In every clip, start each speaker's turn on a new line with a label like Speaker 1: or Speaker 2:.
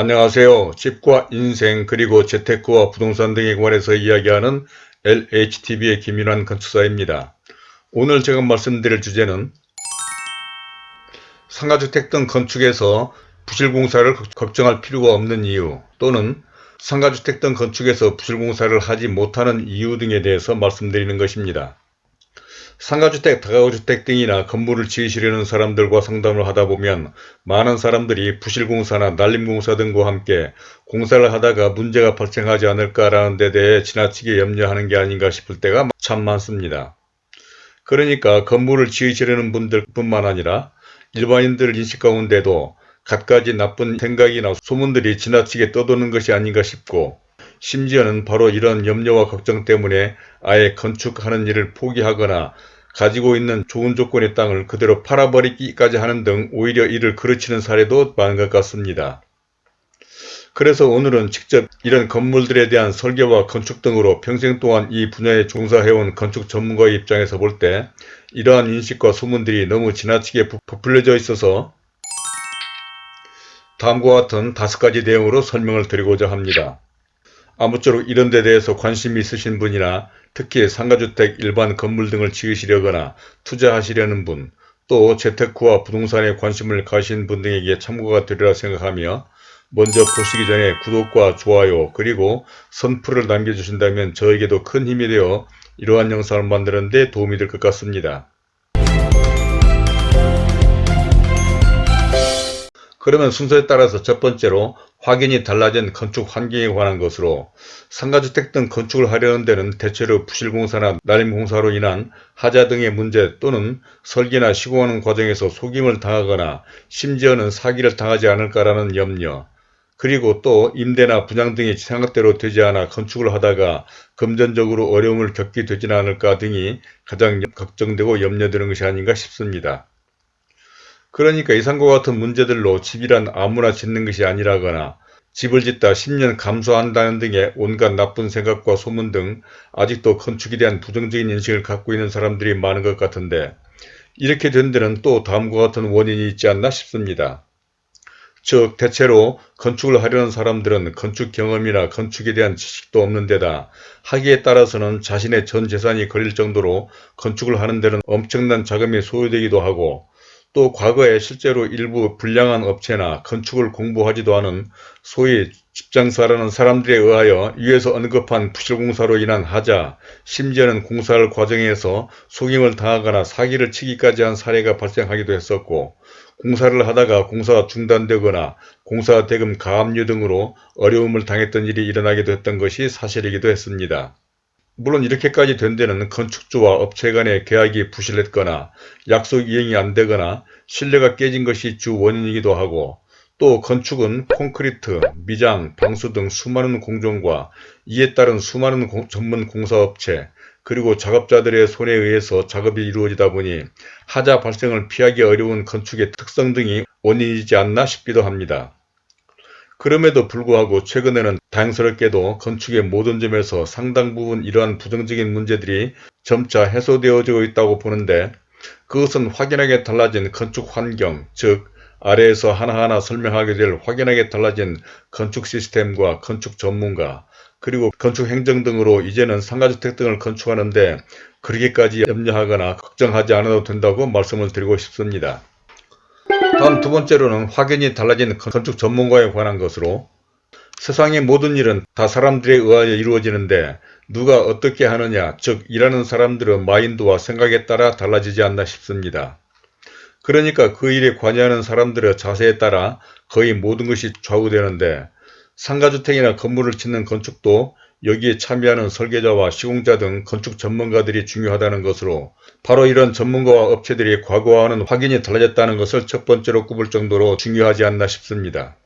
Speaker 1: 안녕하세요. 집과 인생 그리고 재테크와 부동산 등에 관해서 이야기하는 LHTV의 김윤환 건축사입니다. 오늘 제가 말씀드릴 주제는 상가주택 등 건축에서 부실공사를 걱정할 필요가 없는 이유 또는 상가주택 등 건축에서 부실공사를 하지 못하는 이유 등에 대해서 말씀드리는 것입니다. 상가주택, 다가구주택 등이나 건물을 지으시려는 사람들과 상담을 하다 보면 많은 사람들이 부실공사나 난림공사 등과 함께 공사를 하다가 문제가 발생하지 않을까라는 데 대해 지나치게 염려하는 게 아닌가 싶을 때가 참 많습니다. 그러니까 건물을 지으시려는 분들 뿐만 아니라 일반인들 인식 가운데도 갖가지 나쁜 생각이나 소문들이 지나치게 떠도는 것이 아닌가 싶고 심지어는 바로 이런 염려와 걱정 때문에 아예 건축하는 일을 포기하거나 가지고 있는 좋은 조건의 땅을 그대로 팔아버리기까지 하는 등 오히려 이를 그르치는 사례도 많은 것 같습니다. 그래서 오늘은 직접 이런 건물들에 대한 설계와 건축 등으로 평생 동안 이 분야에 종사해온 건축 전문가의 입장에서 볼 때 이러한 인식과 소문들이 너무 지나치게 부풀려져 있어서 다음과 같은 다섯 가지 내용으로 설명을 드리고자 합니다. 아무쪼록 이런 데 대해서 관심이 있으신 분이나 특히 상가주택, 일반 건물 등을 지으시려거나 투자하시려는 분, 또 재테크와 부동산에 관심을 가신 분 등에게 참고가 되리라 생각하며 먼저 보시기 전에 구독과 좋아요 그리고 선풀을 남겨주신다면 저에게도 큰 힘이 되어 이러한 영상을 만드는 데 도움이 될 것 같습니다. 그러면 순서에 따라서 첫 번째로 확연히 달라진 건축 환경에 관한 것으로 상가주택 등 건축을 하려는 데는 대체로 부실공사나 난임공사로 인한 하자 등의 문제 또는 설계나 시공하는 과정에서 속임을 당하거나 심지어는 사기를 당하지 않을까라는 염려 그리고 또 임대나 분양 등이 생각대로 되지 않아 건축을 하다가 금전적으로 어려움을 겪게 되지는 않을까 등이 가장 걱정되고 염려되는 것이 아닌가 싶습니다. 그러니까 이상과 같은 문제들로 집이란 아무나 짓는 것이 아니라거나 집을 짓다 10년 감소한다는 등의 온갖 나쁜 생각과 소문 등 아직도 건축에 대한 부정적인 인식을 갖고 있는 사람들이 많은 것 같은데 이렇게 된 데는 또 다음과 같은 원인이 있지 않나 싶습니다. 즉 대체로 건축을 하려는 사람들은 건축 경험이나 건축에 대한 지식도 없는 데다 하기에 따라서는 자신의 전 재산이 걸릴 정도로 건축을 하는 데는 엄청난 자금이 소요되기도 하고 또 과거에 실제로 일부 불량한 업체나 건축을 공부하지도 않은 소위 집장사라는 사람들에 의하여 위에서 언급한 부실공사로 인한 하자, 심지어는 공사할 과정에서 속임을 당하거나 사기를 치기까지 한 사례가 발생하기도 했었고 공사를 하다가 공사가 중단되거나 공사 대금 가압류 등으로 어려움을 당했던 일이 일어나기도 했던 것이 사실이기도 했습니다. 물론 이렇게까지 된 데는 건축주와 업체 간의 계약이 부실했거나 약속 이행이 안 되거나 신뢰가 깨진 것이 주 원인이기도 하고 또 건축은 콘크리트, 미장, 방수 등 수많은 공정과 이에 따른 수많은 공, 전문 공사업체 그리고 작업자들의 손에 의해서 작업이 이루어지다 보니 하자 발생을 피하기 어려운 건축의 특성 등이 원인이지 않나 싶기도 합니다. 그럼에도 불구하고 최근에는 다행스럽게도 건축의 모든 점에서 상당 부분 이러한 부정적인 문제들이 점차 해소되어지고 있다고 보는데 그것은 확연하게 달라진 건축 환경, 즉 아래에서 하나하나 설명하게 될 확연하게 달라진 건축 시스템과 건축 전문가, 그리고 건축 행정 등으로 이제는 상가주택 등을 건축하는데 그렇게까지 염려하거나 걱정하지 않아도 된다고 말씀을 드리고 싶습니다. 다음 두 번째로는 확연히 달라진 건축 전문가에 관한 것으로 세상의 모든 일은 다 사람들에 의하여 이루어지는데 누가 어떻게 하느냐 즉 일하는 사람들의 마인드와 생각에 따라 달라지지 않나 싶습니다. 그러니까 그 일에 관여하는 사람들의 자세에 따라 거의 모든 것이 좌우되는데 상가주택이나 건물을 짓는 건축도 여기에 참여하는 설계자와 시공자 등 건축 전문가들이 중요하다는 것으로 바로 이런 전문가와 업체들이 과거와는 확연히 달라졌다는 것을 첫 번째로 꼽을 정도로 중요하지 않나 싶습니다.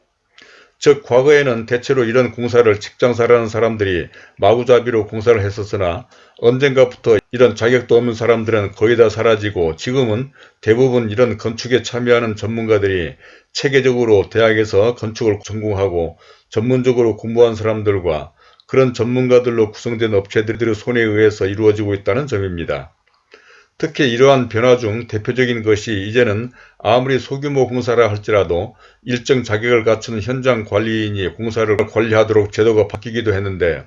Speaker 1: 즉 과거에는 대체로 이런 공사를 직장사라는 사람들이 마구잡이로 공사를 했었으나 언젠가부터 이런 자격도 없는 사람들은 거의 다 사라지고 지금은 대부분 이런 건축에 참여하는 전문가들이 체계적으로 대학에서 건축을 전공하고 전문적으로 공부한 사람들과 그런 전문가들로 구성된 업체들의 손에 의해서 이루어지고 있다는 점입니다. 특히 이러한 변화 중 대표적인 것이 이제는 아무리 소규모 공사라 할지라도 일정 자격을 갖춘 현장 관리인이 공사를 관리하도록 제도가 바뀌기도 했는데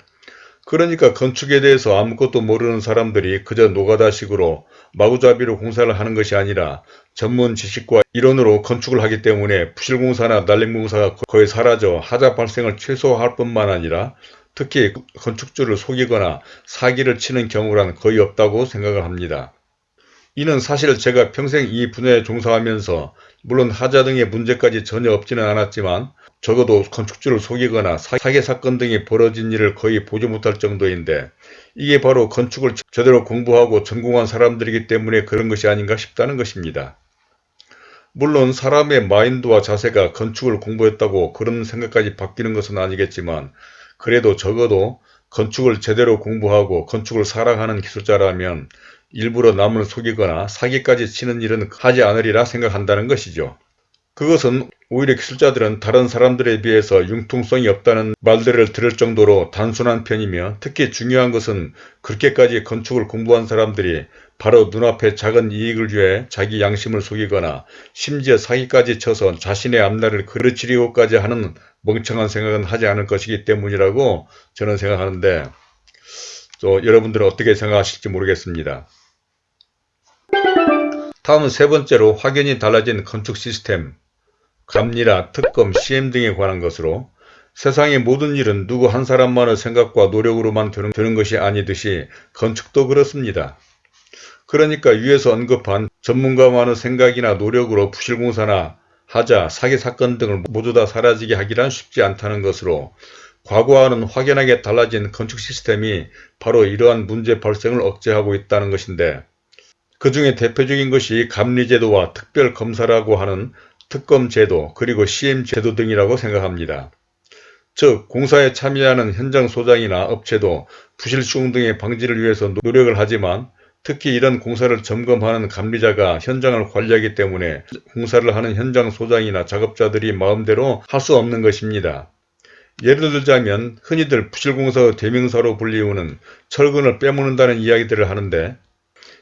Speaker 1: 그러니까 건축에 대해서 아무것도 모르는 사람들이 그저 노가다식으로 마구잡이로 공사를 하는 것이 아니라 전문 지식과 이론으로 건축을 하기 때문에 부실공사나 난림공사가 거의 사라져 하자 발생을 최소화할 뿐만 아니라 특히 건축주를 속이거나 사기를 치는 경우란 거의 없다고 생각을 합니다. 이는 사실 제가 평생 이 분야에 종사하면서 물론 하자 등의 문제까지 전혀 없지는 않았지만 적어도 건축주를 속이거나 사기 사건 등이 벌어진 일을 거의 보지 못할 정도인데 이게 바로 건축을 제대로 공부하고 전공한 사람들이기 때문에 그런 것이 아닌가 싶다는 것입니다. 물론 사람의 마인드와 자세가 건축을 공부했다고 그런 생각까지 바뀌는 것은 아니겠지만 그래도 적어도 건축을 제대로 공부하고 건축을 사랑하는 기술자라면 일부러 남을 속이거나 사기까지 치는 일은 하지 않으리라 생각한다는 것이죠. 그것은 오히려 기술자들은 다른 사람들에 비해서 융통성이 없다는 말들을 들을 정도로 단순한 편이며 특히 중요한 것은 그렇게까지 건축을 공부한 사람들이 바로 눈앞에 작은 이익을 위해 자기 양심을 속이거나 심지어 사기까지 쳐서 자신의 앞날을 그르치려고까지 하는 멍청한 생각은 하지 않을 것이기 때문이라고 저는 생각하는데 또 여러분들은 어떻게 생각하실지 모르겠습니다. 다음은 세 번째로 확연히 달라진 건축 시스템, 감리라, 특검, 시험 등에 관한 것으로 세상의 모든 일은 누구 한 사람만의 생각과 노력으로만 되는, 되는 것이 아니듯이 건축도 그렇습니다. 그러니까 위에서 언급한 전문가만의 생각이나 노력으로 부실공사나 하자, 사기 사건 등을 모두 다 사라지게 하기란 쉽지 않다는 것으로 과거와는 확연하게 달라진 건축 시스템이 바로 이러한 문제 발생을 억제하고 있다는 것인데 그 중에 대표적인 것이 감리제도와 특별검사라고 하는 특검제도 그리고 시엠제도 등이라고 생각합니다. 즉 공사에 참여하는 현장 소장이나 업체도 부실 수용 등의 방지를 위해서 노력을 하지만 특히 이런 공사를 점검하는 감리자가 현장을 관리하기 때문에 공사를 하는 현장 소장이나 작업자들이 마음대로 할 수 없는 것입니다. 예를 들자면 흔히들 부실공사의 대명사로 불리우는 철근을 빼먹는다는 이야기들을 하는데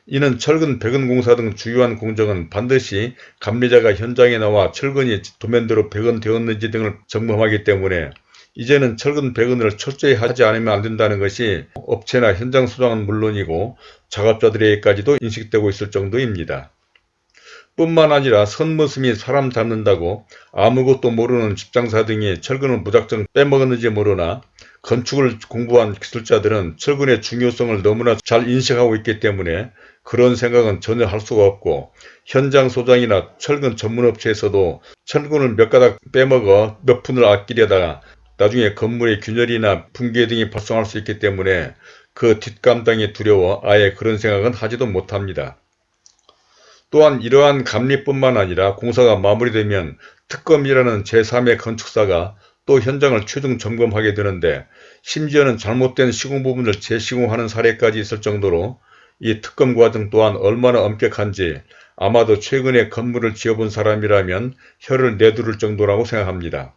Speaker 1: 이는 철근, 배근 공사 등 주요한 공정은 반드시 감리자가 현장에 나와 철근이 도면대로 배근되었는지 등을 점검하기 때문에 이제는 철근 배근을 철저히 하지 않으면 안 된다는 것이 업체나 현장 소장은 물론이고 작업자들에게까지도 인식되고 있을 정도입니다. 뿐만 아니라 선무스 및 사람 잡는다고 아무것도 모르는 집장사 등이 철근을 무작정 빼먹었는지 모르나 건축을 공부한 기술자들은 철근의 중요성을 너무나 잘 인식하고 있기 때문에 그런 생각은 전혀 할 수가 없고 현장 소장이나 철근 전문업체에서도 철근을 몇 가닥 빼먹어 몇 푼을 아끼려다가 나중에 건물의 균열이나 붕괴 등이 발생할 수 있기 때문에 그 뒷감당이 두려워 아예 그런 생각은 하지도 못합니다. 또한 이러한 감리뿐만 아니라 공사가 마무리되면 특검이라는 제3의 건축사가 또 현장을 최종 점검하게 되는데 심지어는 잘못된 시공 부분을 재시공하는 사례까지 있을 정도로 이 특검 과정 또한 얼마나 엄격한지 아마도 최근에 건물을 지어본 사람이라면 혀를 내두를 정도라고 생각합니다.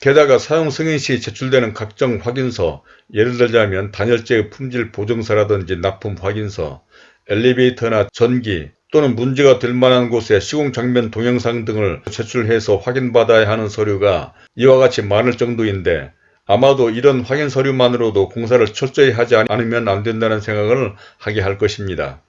Speaker 1: 게다가 사용 승인 시 제출되는 각종 확인서, 예를 들자면 단열재 품질 보증서라든지 납품 확인서, 엘리베이터나 전기 또는 문제가 될 만한 곳에 시공 장면 동영상 등을 제출해서 확인받아야 하는 서류가 이와 같이 많을 정도인데 아마도 이런 확인 서류만으로도 공사를 철저히 하지 않으면 안 된다는 생각을 하게 할 것입니다.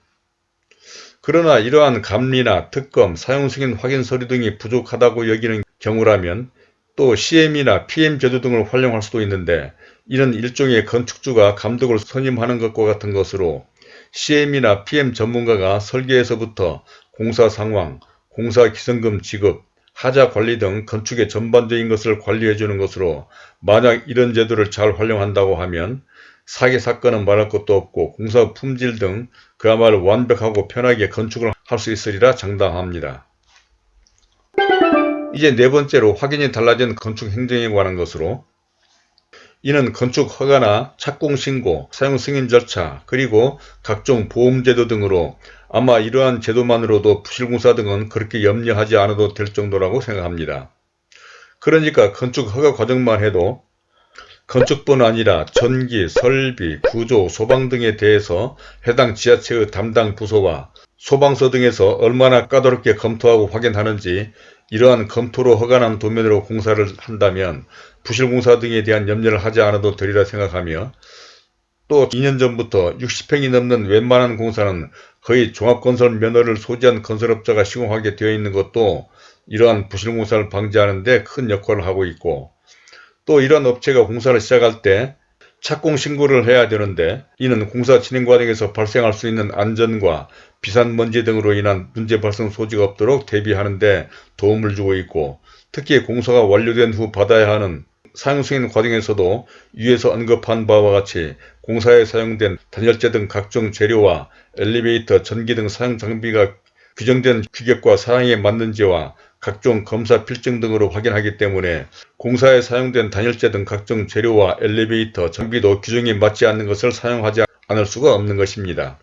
Speaker 1: 그러나 이러한 감리나 특검, 사용승인 확인 서류 등이 부족하다고 여기는 경우라면 또 CM이나 PM 제도 등을 활용할 수도 있는데 이는 일종의 건축주가 감독을 선임하는 것과 같은 것으로 CM이나 PM 전문가가 설계에서부터 공사 상황, 공사 기성금 지급, 하자 관리 등 건축의 전반적인 것을 관리해 주는 것으로 만약 이런 제도를 잘 활용한다고 하면 사기 사건은 말할 것도 없고 공사 품질 등 그야말로 완벽하고 편하게 건축을 할 수 있으리라 장담합니다. 이제 네 번째로 확연히 달라진 건축 행정에 관한 것으로 이는 건축 허가나 착공 신고, 사용 승인 절차, 그리고 각종 보험제도 등으로 아마 이러한 제도만으로도 부실공사 등은 그렇게 염려하지 않아도 될 정도라고 생각합니다. 그러니까 건축 허가 과정만 해도 건축뿐 아니라 전기, 설비, 구조, 소방 등에 대해서 해당 지자체의 담당 부서와 소방서 등에서 얼마나 까다롭게 검토하고 확인하는지 이러한 검토로 허가난 도면으로 공사를 한다면 부실공사 등에 대한 염려를 하지 않아도 되리라 생각하며 또 2년 전부터 60평이 넘는 웬만한 공사는 거의 종합건설 면허를 소지한 건설업자가 시공하게 되어 있는 것도 이러한 부실공사를 방지하는 데 큰 역할을 하고 있고 또 이러한 업체가 공사를 시작할 때 착공 신고를 해야 되는데 이는 공사 진행 과정에서 발생할 수 있는 안전과 비산 먼지 등으로 인한 문제 발생 소지가 없도록 대비하는 데 도움을 주고 있고 특히 공사가 완료된 후 받아야 하는 사용 승인 과정에서도 위에서 언급한 바와 같이 공사에 사용된 단열재 등 각종 재료와 엘리베이터, 전기 등 사용 장비가 규정된 규격과 사양에 맞는지와 각종 검사 필증 등으로 확인하기 때문에 공사에 사용된 단열재 등 각종 재료와 엘리베이터, 장비도 규정에 맞지 않는 것을 사용하지 않을 수가 없는 것입니다.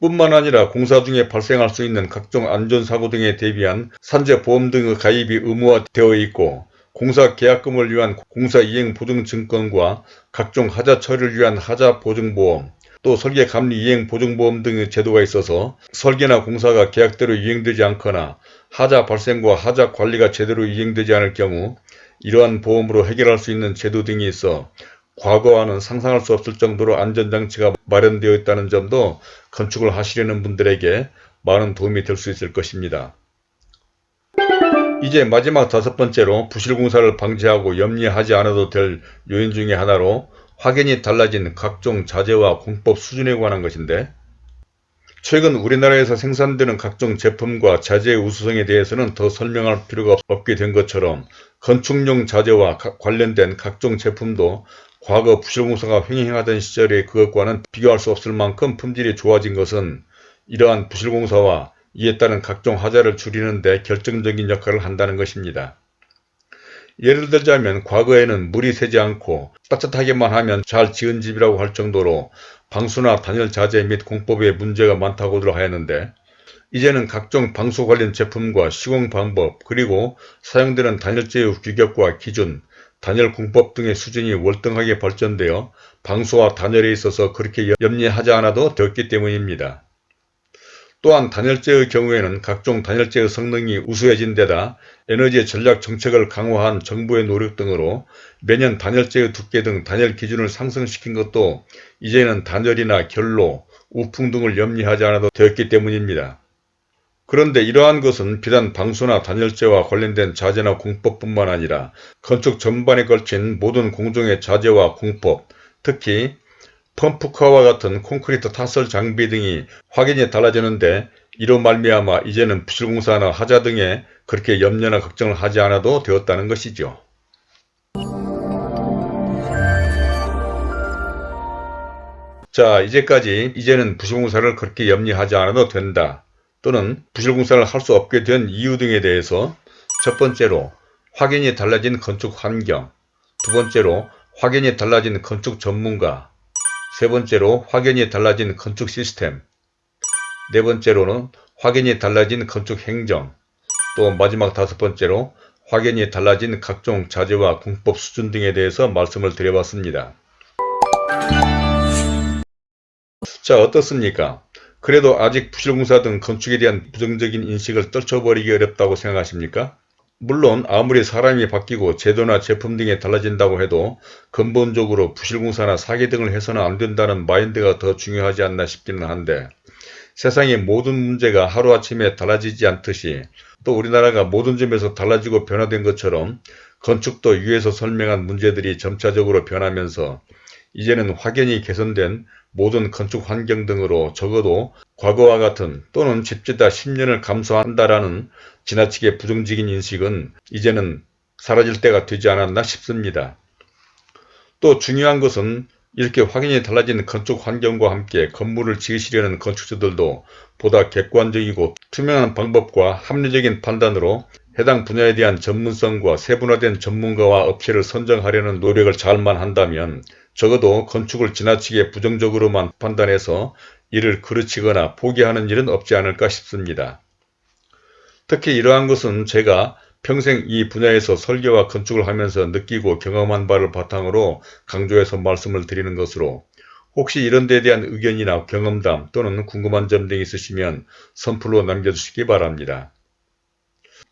Speaker 1: 뿐만 아니라 공사 중에 발생할 수 있는 각종 안전사고 등에 대비한 산재보험 등의 가입이 의무화되어 있고 공사 계약금을 위한 공사 이행 보증증권과 각종 하자 처리를 위한 하자 보증보험, 또 설계 감리 이행 보증보험 등의 제도가 있어서 설계나 공사가 계약대로 이행되지 않거나 하자 발생과 하자 관리가 제대로 이행되지 않을 경우 이러한 보험으로 해결할 수 있는 제도 등이 있어 과거와는 상상할 수 없을 정도로 안전장치가 마련되어 있다는 점도 건축을 하시려는 분들에게 많은 도움이 될 수 있을 것입니다. 이제 마지막 다섯 번째로 부실공사를 방지하고 염려하지 않아도 될 요인 중의 하나로 확연히 달라진 각종 자재와 공법 수준에 관한 것인데 최근 우리나라에서 생산되는 각종 제품과 자재의 우수성에 대해서는 더 설명할 필요가 없게 된 것처럼 건축용 자재와 관련된 각종 제품도 과거 부실공사가 횡행하던 시절의 그것과는 비교할 수 없을 만큼 품질이 좋아진 것은 이러한 부실공사와 이에 따른 각종 하자를 줄이는 데 결정적인 역할을 한다는 것입니다. 예를 들자면 과거에는 물이 새지 않고 따뜻하게만 하면 잘 지은 집이라고 할 정도로 방수나 단열 자재 및 공법에 문제가 많다고들 하였는데 이제는 각종 방수 관련 제품과 시공 방법 그리고 사용되는 단열재의 규격과 기준, 단열 공법 등의 수준이 월등하게 발전되어 방수와 단열에 있어서 그렇게 염려하지 않아도 되었기 때문입니다. 또한 단열재의 경우에는 각종 단열재의 성능이 우수해진 데다 에너지 전략 정책을 강화한 정부의 노력 등으로 매년 단열재의 두께 등 단열 기준을 상승시킨 것도 이제는 단열이나 결로, 우풍 등을 염려하지 않아도 되었기 때문입니다. 그런데 이러한 것은 비단 방수나 단열재와 관련된 자재나 공법뿐만 아니라 건축 전반에 걸친 모든 공정의 자재와 공법, 특히 펌프카와 같은 콘크리트 타설 장비 등이 확연히 달라지는데 이로 말미암아 이제는 부실공사나 하자 등에 그렇게 염려나 걱정을 하지 않아도 되었다는 것이죠. 자 이제까지 이제는 부실공사를 그렇게 염려하지 않아도 된다 또는 부실공사를 할 수 없게 된 이유 등에 대해서 첫 번째로 확연히 달라진 건축 환경 두 번째로 확연히 달라진 건축 전문가 세 번째로 확연히 달라진 건축 시스템 네 번째로는 확연히 달라진 건축 행정 또 마지막 다섯 번째로 확연히 달라진 각종 자재와 공법 수준 등에 대해서 말씀을 드려봤습니다. 자 어떻습니까? 그래도 아직 부실공사 등 건축에 대한 부정적인 인식을 떨쳐버리기 어렵다고 생각하십니까? 물론 아무리 사람이 바뀌고 제도나 제품 등이 달라진다고 해도 근본적으로 부실공사나 사기 등을 해서는 안 된다는 마인드가 더 중요하지 않나 싶기는 한데 세상의 모든 문제가 하루아침에 달라지지 않듯이 또 우리나라가 모든 점에서 달라지고 변화된 것처럼 건축도 위에서 설명한 문제들이 점차적으로 변하면서 이제는 확연히 개선된 모든 건축 환경 등으로 적어도 과거와 같은 또는 집지다 10년을 감소한다라는 지나치게 부정적인 인식은 이제는 사라질 때가 되지 않았나 싶습니다. 또 중요한 것은 이렇게 확연히 달라진 건축 환경과 함께 건물을 지으시려는 건축주들도 보다 객관적이고 투명한 방법과 합리적인 판단으로 해당 분야에 대한 전문성과 세분화된 전문가와 업체를 선정하려는 노력을 잘만 한다면 적어도 건축을 지나치게 부정적으로만 판단해서 이를 그르치거나 포기하는 일은 없지 않을까 싶습니다. 특히 이러한 것은 제가 평생 이 분야에서 설계와 건축을 하면서 느끼고 경험한 바를 바탕으로 강조해서 말씀을 드리는 것으로 혹시 이런 데에 대한 의견이나 경험담 또는 궁금한 점 등이 있으시면 선플로 남겨주시기 바랍니다.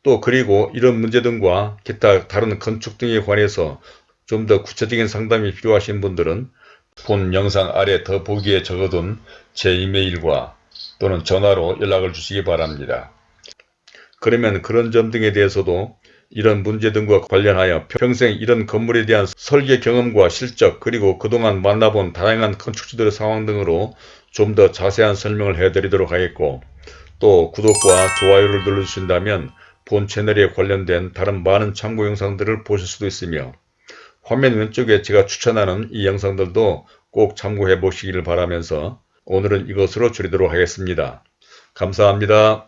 Speaker 1: 또 그리고 이런 문제 등과 기타 다른 건축 등에 관해서 좀 더 구체적인 상담이 필요하신 분들은 본 영상 아래 더 보기에 적어둔 제 이메일과 또는 전화로 연락을 주시기 바랍니다. 그러면 그런 점 등에 대해서도 이런 문제 등과 관련하여 평생 이런 건물에 대한 설계 경험과 실적 그리고 그동안 만나본 다양한 건축주들의 상황 등으로 좀 더 자세한 설명을 해드리도록 하겠고 또 구독과 좋아요를 눌러주신다면 본 채널에 관련된 다른 많은 참고 영상들을 보실 수도 있으며 화면 왼쪽에 제가 추천하는 이 영상들도 꼭 참고해 보시기를 바라면서 오늘은 이것으로 줄이도록 하겠습니다. 감사합니다.